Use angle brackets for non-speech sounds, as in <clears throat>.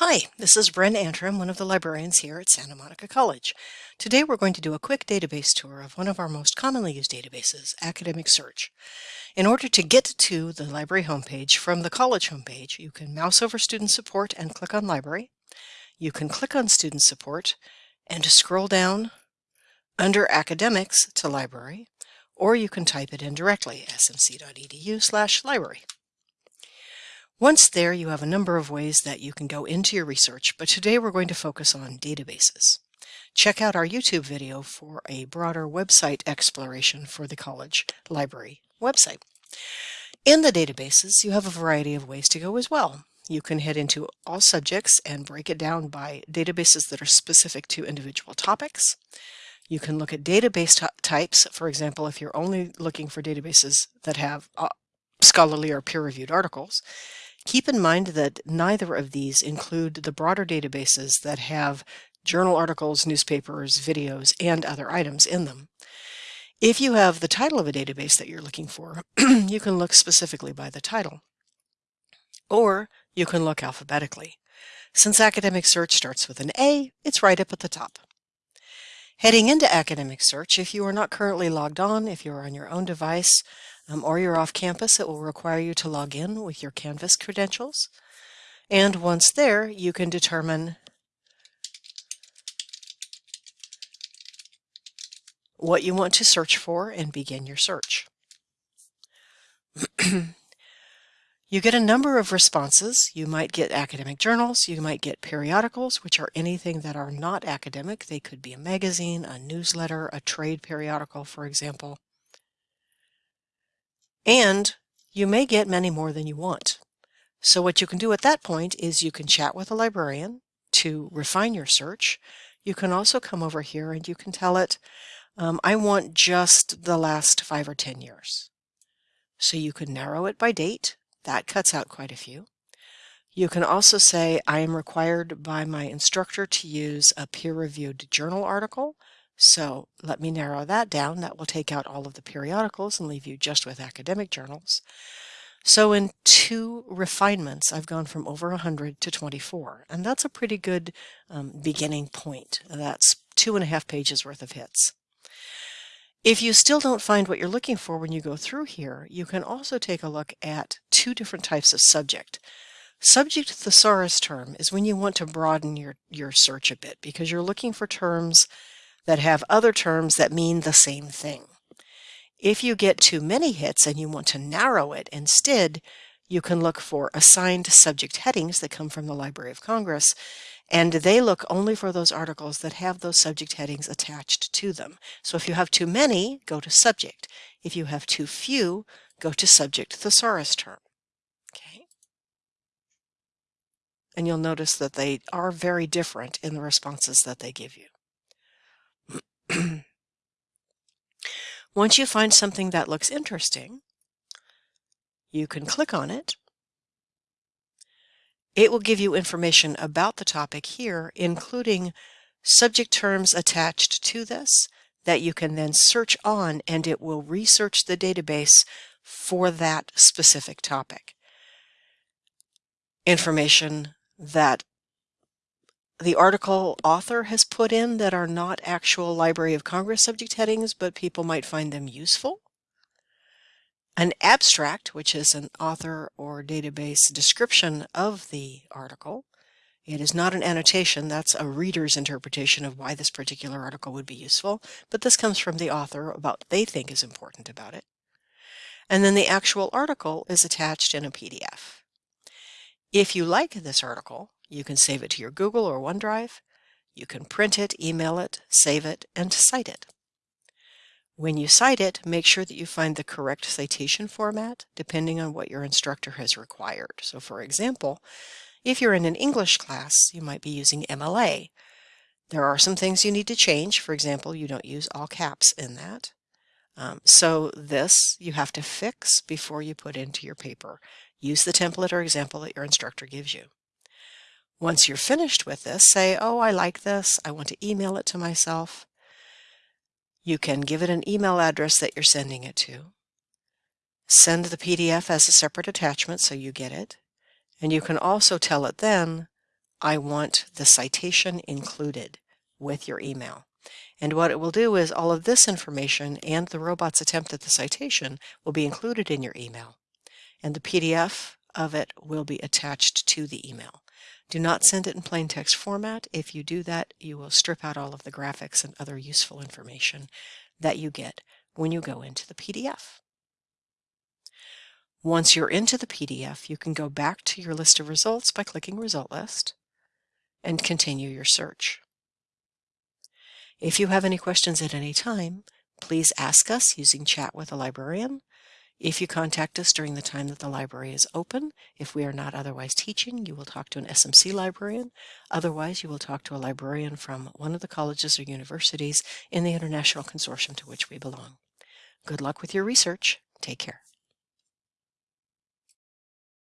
Hi, this is Bren Antrim, one of the librarians here at Santa Monica College. Today we're going to do a quick database tour of one of our most commonly used databases, Academic Search. In order to get to the library homepage from the college homepage, you can mouse over Student Support and click on Library. You can click on Student Support and scroll down under Academics to Library, or you can type it in directly, smc.edu slash library. Once there, you have a number of ways that you can go into your research, but today we're going to focus on databases. Check out our YouTube video for a broader website exploration for the college library website. In the databases, you have a variety of ways to go as well. You can head into all subjects and break it down by databases that are specific to individual topics. You can look at database types. For example, if you're only looking for databases that have uh, scholarly or peer-reviewed articles, Keep in mind that neither of these include the broader databases that have journal articles, newspapers, videos, and other items in them. If you have the title of a database that you're looking for, <clears throat> you can look specifically by the title. Or you can look alphabetically. Since Academic Search starts with an A, it's right up at the top. Heading into Academic Search, if you are not currently logged on, if you're on your own device, um, or you're off campus, it will require you to log in with your Canvas credentials. And once there, you can determine what you want to search for and begin your search. <clears throat> you get a number of responses. You might get academic journals, you might get periodicals, which are anything that are not academic. They could be a magazine, a newsletter, a trade periodical, for example. And you may get many more than you want. So what you can do at that point is you can chat with a librarian to refine your search. You can also come over here and you can tell it, um, I want just the last five or 10 years. So you can narrow it by date. That cuts out quite a few. You can also say, I am required by my instructor to use a peer-reviewed journal article so let me narrow that down. That will take out all of the periodicals and leave you just with academic journals. So in two refinements, I've gone from over 100 to 24, and that's a pretty good um, beginning point. That's two and a half pages worth of hits. If you still don't find what you're looking for when you go through here, you can also take a look at two different types of subject. Subject thesaurus term is when you want to broaden your, your search a bit because you're looking for terms that have other terms that mean the same thing. If you get too many hits and you want to narrow it instead, you can look for assigned subject headings that come from the Library of Congress, and they look only for those articles that have those subject headings attached to them. So if you have too many, go to subject. If you have too few, go to subject thesaurus term. Okay. And you'll notice that they are very different in the responses that they give you. <clears throat> Once you find something that looks interesting, you can click on it. It will give you information about the topic here, including subject terms attached to this that you can then search on and it will research the database for that specific topic. Information that the article author has put in that are not actual Library of Congress subject headings, but people might find them useful. An abstract, which is an author or database description of the article. It is not an annotation, that's a reader's interpretation of why this particular article would be useful, but this comes from the author about what they think is important about it. And then the actual article is attached in a PDF. If you like this article, you can save it to your Google or OneDrive. You can print it, email it, save it, and cite it. When you cite it, make sure that you find the correct citation format depending on what your instructor has required. So for example, if you're in an English class, you might be using MLA. There are some things you need to change. For example, you don't use all caps in that. Um, so this you have to fix before you put into your paper. Use the template or example that your instructor gives you. Once you're finished with this, say, oh, I like this. I want to email it to myself. You can give it an email address that you're sending it to. Send the PDF as a separate attachment so you get it. And you can also tell it then I want the citation included with your email. And what it will do is all of this information and the robot's attempt at the citation will be included in your email. And the PDF of it will be attached to the email. Do not send it in plain text format. If you do that, you will strip out all of the graphics and other useful information that you get when you go into the PDF. Once you're into the PDF, you can go back to your list of results by clicking Result List and continue your search. If you have any questions at any time, please ask us using Chat with a Librarian. If you contact us during the time that the library is open, if we are not otherwise teaching, you will talk to an SMC librarian. Otherwise, you will talk to a librarian from one of the colleges or universities in the international consortium to which we belong. Good luck with your research. Take care.